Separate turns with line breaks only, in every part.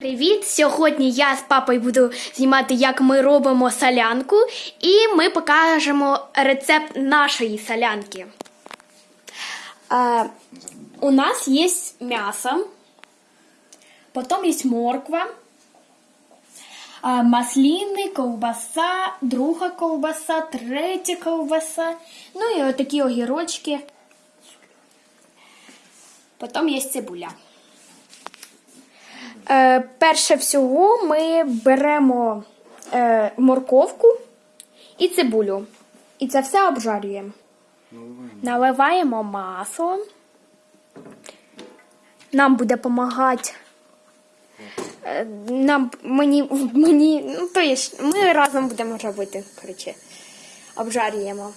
Привіт! Сьогодні я з папою буду знімати, як ми робимо солянку, і ми покажемо рецепт нашої солянки. Е, у нас є м'ясо, потім є морква, е, масліни, ковбаса, друга ковбаса, третя ковбаса, ну і отакі огірочки. Потім є цибуля. Е, перше всього ми беремо е, морковку і цибулю. І це все обжарюємо. Наливаємо масло. Нам буде допомагати. Е, нам, мені, мені, ну, то є, ми разом будемо робити. Коротше, обжарюємо.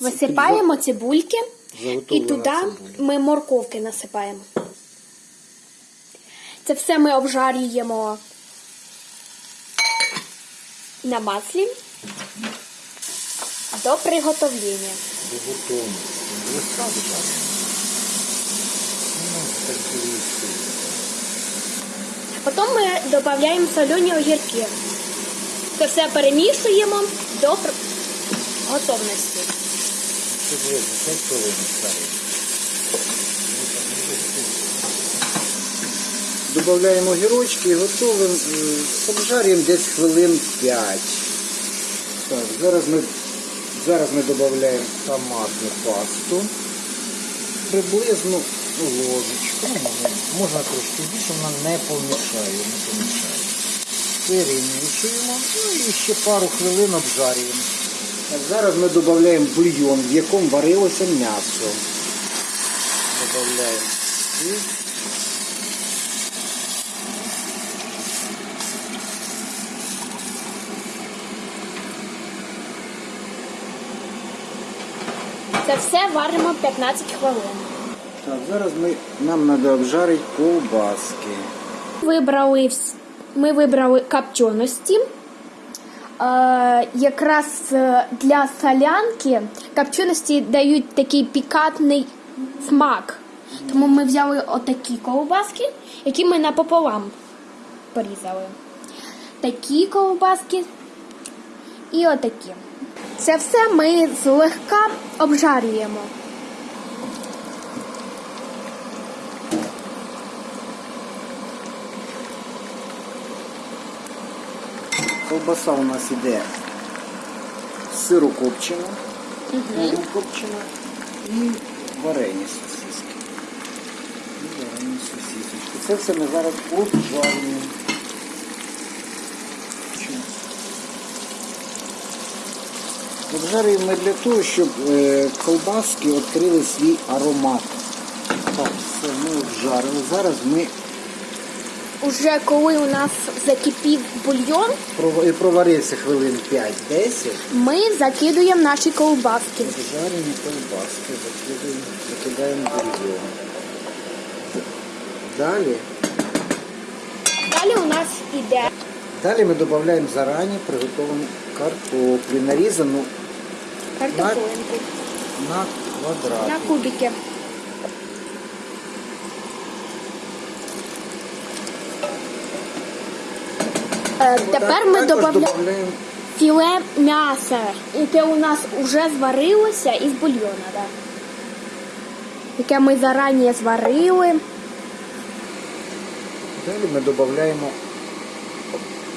Висипаємо цибульки і туди
цибуля.
ми морковки насипаємо. Це все ми обжарюємо на маслі до приготовлення.
До.
Потім ми додаємо солені огірки. Це все перемішуємо до готовності.
Це вже 10 хвилин ставимо. Добавляємо гірочки і готовим. е, Обжарюємо десь хвилин 5. Так, зараз ми, зараз ми додаємо томатну пасту. Приблизно ложечку. Можна трошки більше, вона не помішає, не помішає. Перемішуємо ну, і ще пару хвилин обжарюємо. Так, зараз ми додаємо бульйон, в якому варилося м'ясо. Додаємо.
Це все варимо 15 хвилин.
Так, зараз ми, нам треба обжарити ковбаски.
Вибрали, ми вибрали копченості. Е, якраз е, для солянки копченості дають такий пікантний смак. Тому ми взяли отакі ковбаски, які ми напополам порізали. Такі ковбаски і отакі. Це все ми злегка обжарюємо.
Ковбаса у нас іде сирокопчена, копчена і варені сосиски. І варені сосисочки. Це все ми зараз обжарюємо. Обжарюємо ми для того, щоб е, колбаски відкрили свій аромат. Так, все, ми обжарили. Зараз ми
Уже коли у нас закипів бульйон,
пров- проварився хвилин 5-10.
ми закидуємо наші ковбаски.
Жарені колбаски закидаємо, закидаємо бульйон. Далі,
Далі у нас іде
далі ми додаємо зарані приготовану картоплю, нарізану
картоплинку
на квадрати.
на кубики. Е, Тепер ми
додаємо
філе м'яса, яке у нас вже зварилося із бульйона, да? яке ми зарані зварили.
Далі ми додаємо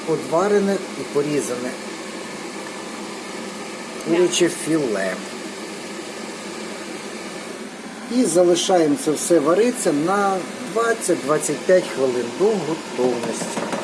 одварене і порізане куряче філе. І залишаємо це все варитися на 20-25 хвилин до готовності.